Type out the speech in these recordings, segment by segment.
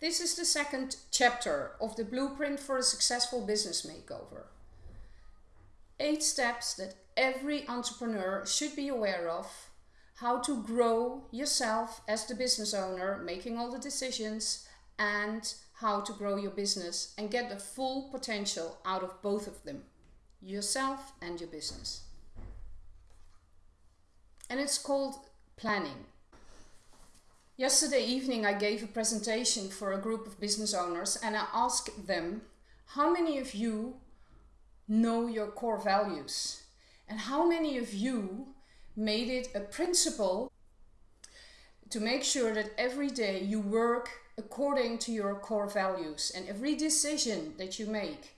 This is the second chapter of the blueprint for a successful business makeover. Eight steps that every entrepreneur should be aware of. How to grow yourself as the business owner, making all the decisions, and how to grow your business and get the full potential out of both of them yourself and your business. And it's called planning. Yesterday evening, I gave a presentation for a group of business owners and I asked them, how many of you know your core values? And how many of you made it a principle to make sure that every day you work according to your core values and every decision that you make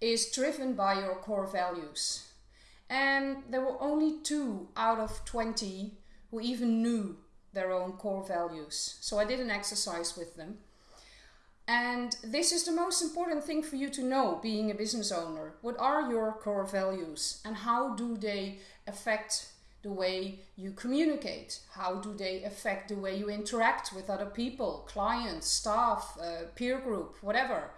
is driven by your core values. And there were only two out of 20 who even knew their own core values. So I did an exercise with them. And this is the most important thing for you to know being a business owner. What are your core values and how do they affect the way you communicate? How do they affect the way you interact with other people, clients, staff, uh, peer group, whatever?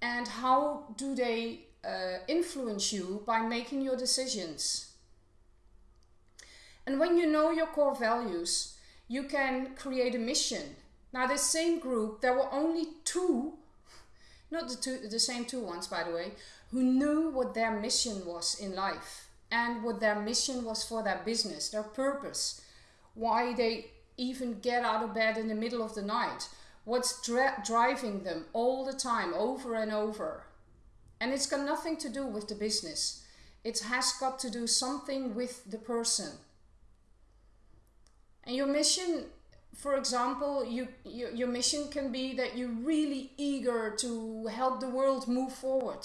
And how do they uh, influence you by making your decisions? And when you know your core values, you can create a mission. Now, this same group, there were only two, not the, two, the same two ones, by the way, who knew what their mission was in life and what their mission was for their business, their purpose, why they even get out of bed in the middle of the night, what's driving them all the time, over and over. And it's got nothing to do with the business. It has got to do something with the person. And your mission, for example, you, you, your mission can be that you're really eager to help the world move forward.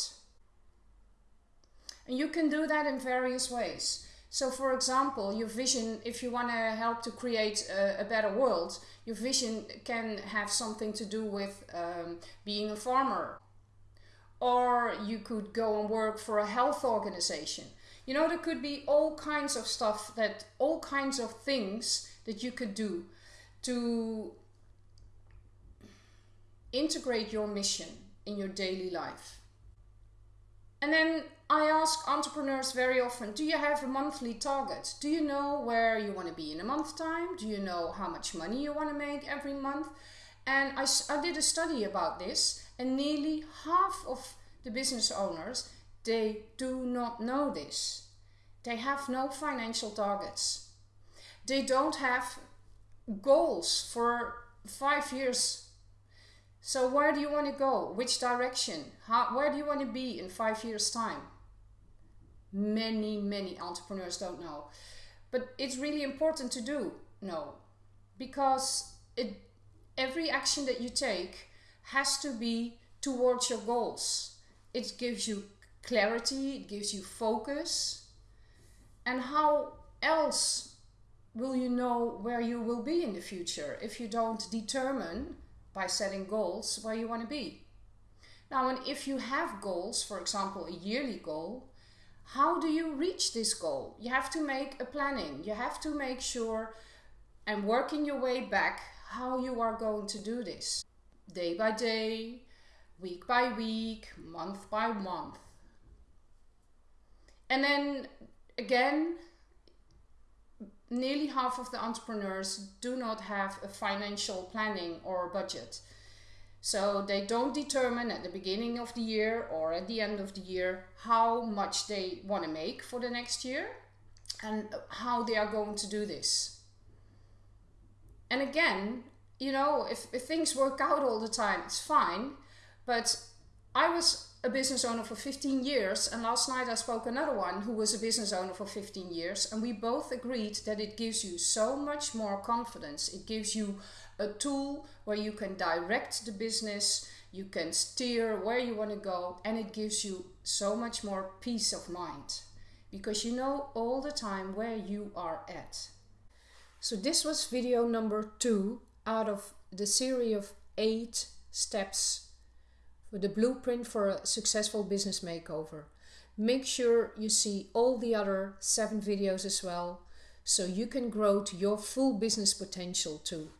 And you can do that in various ways. So for example, your vision, if you want to help to create a, a, better world, your vision can have something to do with um, being a farmer. Or you could go and work for a health organization. You know, there could be all kinds of stuff that, all kinds of things that you could do to integrate your mission in your daily life. And then I ask entrepreneurs very often, do you have a monthly target? Do you know where you want to be in a month time? Do you know how much money you want to make every month? And I, I did a study about this and nearly half of the business owners, they do not know this. They have no financial targets they don't have goals for five years. So where do you want to go? Which direction? How, where do you want to be in five years time? Many, many entrepreneurs don't know. But it's really important to do know because it, every action that you take has to be towards your goals. It gives you clarity, it gives you focus. And how else will you know where you will be in the future if you don't determine by setting goals where you want to be? Now, and if you have goals, for example, a yearly goal, how do you reach this goal? You have to make a planning. You have to make sure and working your way back how you are going to do this. Day by day, week by week, month by month. And then again, nearly half of the entrepreneurs do not have a financial planning or budget. So they don't determine at the beginning of the year or at the end of the year how much they want to make for the next year and how they are going to do this. And again, you know, if, if things work out all the time, it's fine. But I was a business owner for 15 years and last night I spoke another one who was a business owner for 15 years and we both agreed that it gives you so much more confidence. It gives you a tool where you can direct the business, you can steer where you want to go and it gives you so much more peace of mind because you know all the time where you are at. So this was video number two out of the series of eight steps with the blueprint for a successful business makeover. Make sure you see all the other seven videos as well so you can grow to your full business potential too.